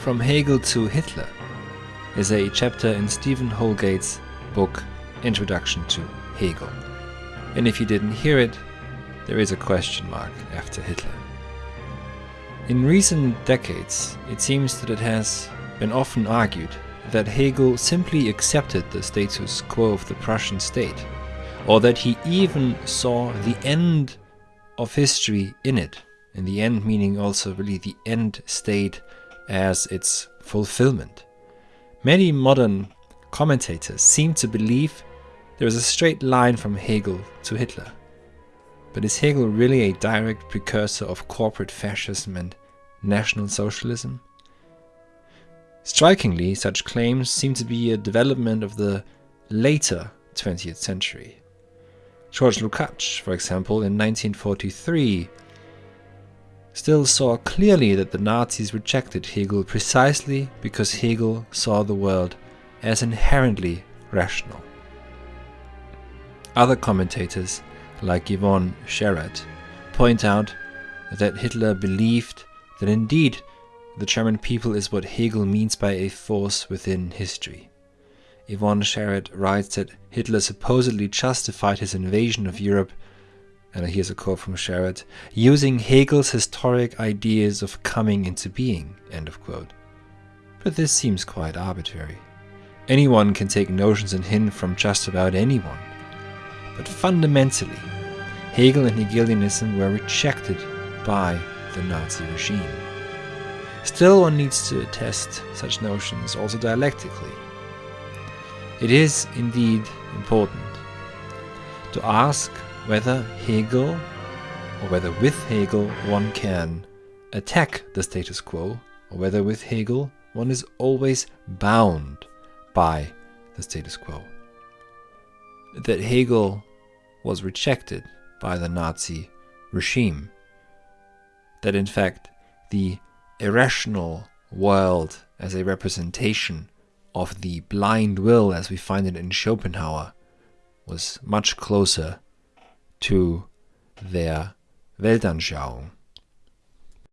From Hegel to Hitler is a chapter in Stephen Houlgate's book Introduction to Hegel. And if you didn't hear it, there is a question mark after Hitler. In recent decades, it seems that it has been often argued that Hegel simply accepted the status quo of the Prussian state, or that he even saw the end of history in it, in the end meaning also really the end state as its fulfillment. Many modern commentators seem to believe there is a straight line from Hegel to Hitler. But is Hegel really a direct precursor of corporate fascism and National Socialism? Strikingly, such claims seem to be a development of the later 20th century. George Lukács, for example, in 1943, still saw clearly that the Nazis rejected Hegel precisely because Hegel saw the world as inherently rational. Other commentators, like Yvonne Sherratt, point out that Hitler believed that indeed the German people is what Hegel means by a force within history. Yvonne Sherratt writes that Hitler supposedly justified his invasion of Europe, and here's a quote from Sherratt, using Hegel's historic ideas of coming into being, end of quote. But this seems quite arbitrary. Anyone can take notions and hint from just about anyone. But fundamentally, Hegel and Hegelianism were rejected by the Nazi regime. Still, one needs to test such notions also dialectically. It is indeed important to ask whether Hegel, or whether with Hegel one can attack the status quo, or whether with Hegel one is always bound by the status quo. That Hegel was rejected by the Nazi regime. That in fact the irrational world as a representation of the blind will as we find it in Schopenhauer was much closer to their Weltanschauung